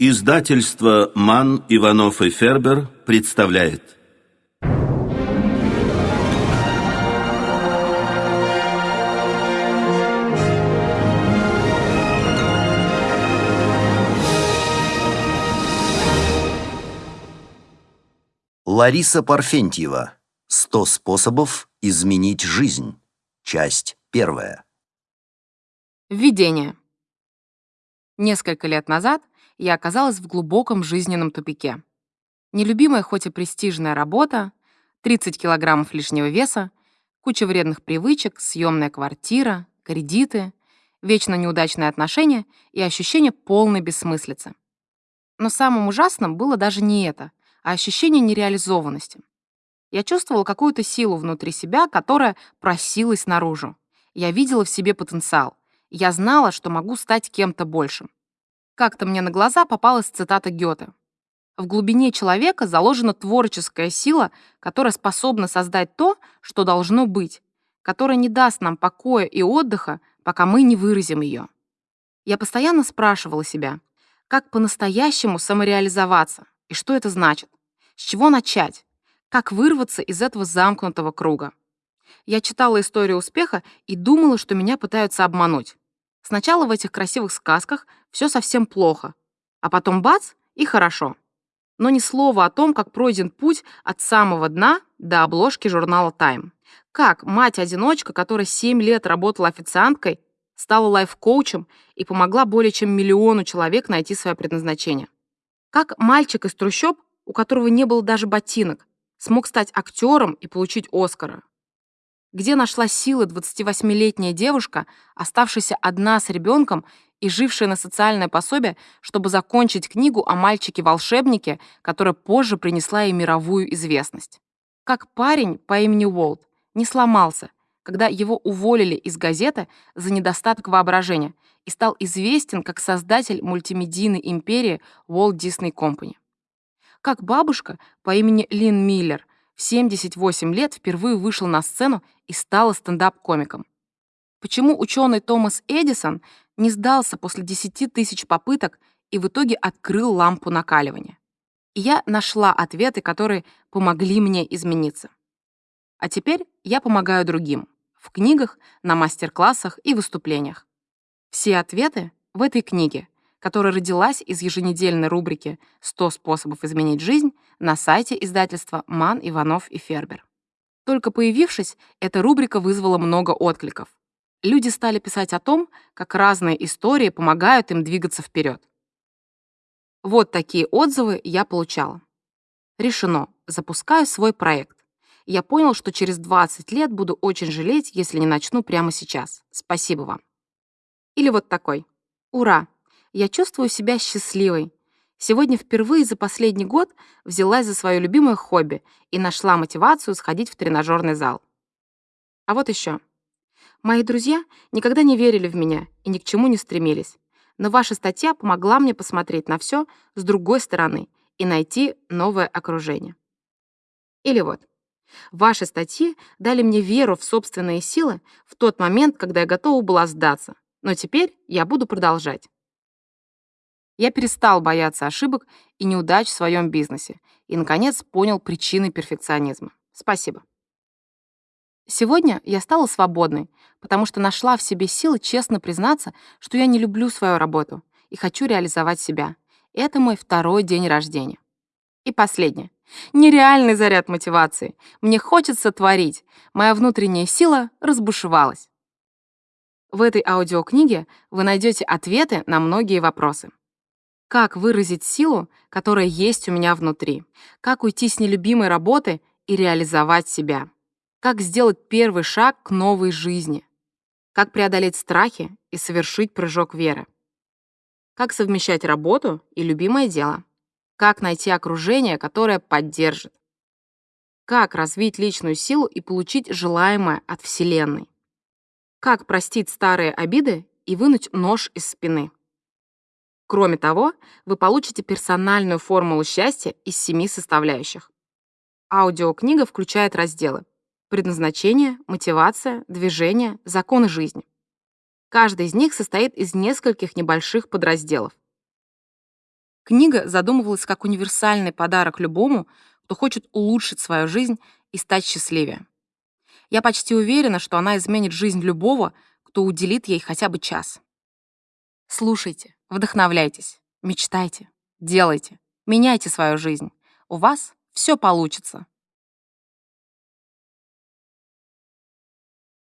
Издательство «Ман, Иванов и Фербер» представляет. Лариса Парфентьева. «Сто способов изменить жизнь». Часть первая. Введение. Несколько лет назад я оказалась в глубоком жизненном тупике. Нелюбимая, хоть и престижная работа, 30 килограммов лишнего веса, куча вредных привычек, съемная квартира, кредиты, вечно неудачные отношения и ощущение полной бессмыслицы. Но самым ужасным было даже не это, а ощущение нереализованности. Я чувствовала какую-то силу внутри себя, которая просилась наружу. Я видела в себе потенциал. Я знала, что могу стать кем-то большим. Как-то мне на глаза попалась цитата Гёте. В глубине человека заложена творческая сила, которая способна создать то, что должно быть, которая не даст нам покоя и отдыха, пока мы не выразим ее. Я постоянно спрашивала себя, как по-настоящему самореализоваться и что это значит, с чего начать, как вырваться из этого замкнутого круга. Я читала историю успеха и думала, что меня пытаются обмануть. Сначала в этих красивых сказках все совсем плохо, а потом бац — и хорошо. Но ни слова о том, как пройден путь от самого дна до обложки журнала Time. Как мать-одиночка, которая 7 лет работала официанткой, стала лайф-коучем и помогла более чем миллиону человек найти свое предназначение. Как мальчик из трущоб, у которого не было даже ботинок, смог стать актером и получить Оскара. Где нашла силы 28-летняя девушка, оставшаяся одна с ребенком и жившая на социальное пособие, чтобы закончить книгу о мальчике-волшебнике, которая позже принесла ей мировую известность? Как парень по имени Уолт не сломался, когда его уволили из газеты за недостаток воображения и стал известен как создатель мультимедийной империи Walt Disney Company. Как бабушка по имени Лин Миллер в 78 лет впервые вышел на сцену и стала стендап-комиком. Почему ученый Томас Эдисон не сдался после 10 тысяч попыток и в итоге открыл лампу накаливания? И я нашла ответы, которые помогли мне измениться. А теперь я помогаю другим в книгах, на мастер-классах и выступлениях. Все ответы в этой книге, которая родилась из еженедельной рубрики «100 способов изменить жизнь» на сайте издательства «Ман, Иванов и Фербер». Только появившись, эта рубрика вызвала много откликов. Люди стали писать о том, как разные истории помогают им двигаться вперед. Вот такие отзывы я получала. Решено. Запускаю свой проект. Я понял, что через 20 лет буду очень жалеть, если не начну прямо сейчас. Спасибо вам. Или вот такой. Ура! Я чувствую себя счастливой. Сегодня впервые за последний год взялась за свое любимое хобби и нашла мотивацию сходить в тренажерный зал. А вот еще. Мои друзья никогда не верили в меня и ни к чему не стремились. Но ваша статья помогла мне посмотреть на все с другой стороны и найти новое окружение. Или вот. Ваши статьи дали мне веру в собственные силы в тот момент, когда я готова была сдаться. Но теперь я буду продолжать. Я перестал бояться ошибок и неудач в своем бизнесе и, наконец, понял причины перфекционизма. Спасибо. Сегодня я стала свободной, потому что нашла в себе силы честно признаться, что я не люблю свою работу и хочу реализовать себя. Это мой второй день рождения. И последнее. Нереальный заряд мотивации. Мне хочется творить. Моя внутренняя сила разбушевалась. В этой аудиокниге вы найдете ответы на многие вопросы. Как выразить силу, которая есть у меня внутри? Как уйти с нелюбимой работы и реализовать себя? Как сделать первый шаг к новой жизни? Как преодолеть страхи и совершить прыжок веры? Как совмещать работу и любимое дело? Как найти окружение, которое поддержит? Как развить личную силу и получить желаемое от Вселенной? Как простить старые обиды и вынуть нож из спины? Кроме того, вы получите персональную формулу счастья из семи составляющих. Аудиокнига включает разделы предназначение, мотивация, движение, законы жизни. Каждый из них состоит из нескольких небольших подразделов. Книга задумывалась как универсальный подарок любому, кто хочет улучшить свою жизнь и стать счастливее. Я почти уверена, что она изменит жизнь любого, кто уделит ей хотя бы час. Слушайте, Вдохновляйтесь, мечтайте, делайте, меняйте свою жизнь. У вас все получится.